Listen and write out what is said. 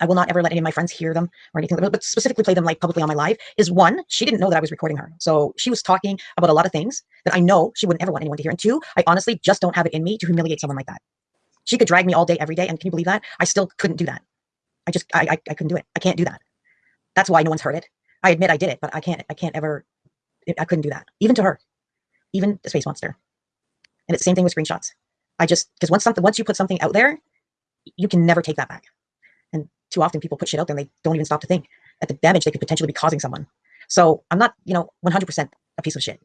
I will not ever let any of my friends hear them or anything, but specifically play them like publicly on my live is one, she didn't know that I was recording her. So she was talking about a lot of things that I know she wouldn't ever want anyone to hear. And two, I honestly just don't have it in me to humiliate someone like that. She could drag me all day, every day. And can you believe that? I still couldn't do that. I just, I, I, I couldn't do it. I can't do that. That's why no one's heard it. I admit I did it, but I can't, I can't ever, I couldn't do that. Even to her, even the space monster. And it's the same thing with screenshots. I just, because once something, once you put something out there, you can never take that back. Too often people put shit out there and they don't even stop to think at the damage they could potentially be causing someone. So I'm not, you know, 100% a piece of shit.